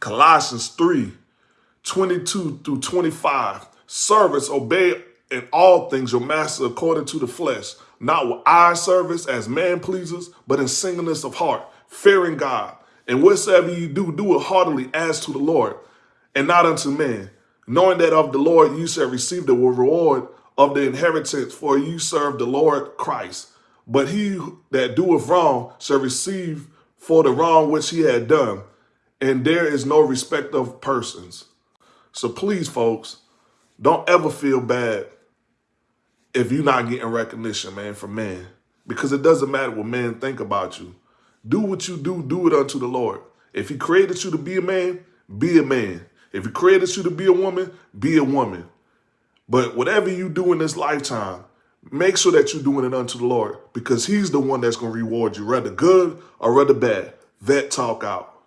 Colossians 3, 22 through 25. Servants, obey in all things your master according to the flesh, not with eye service as man pleasers, but in singleness of heart, fearing God. And whatsoever you do, do it heartily as to the Lord, and not unto men, knowing that of the Lord you shall receive the reward of the inheritance, for you serve the Lord Christ. But he that doeth wrong shall receive for the wrong which he had done, and there is no respect of persons. So please, folks, don't ever feel bad if you're not getting recognition, man, from men. Because it doesn't matter what men think about you. Do what you do, do it unto the Lord. If he created you to be a man, be a man. If he created you to be a woman, be a woman. But whatever you do in this lifetime, make sure that you're doing it unto the Lord because he's the one that's going to reward you, rather good or rather bad. Vet talk out.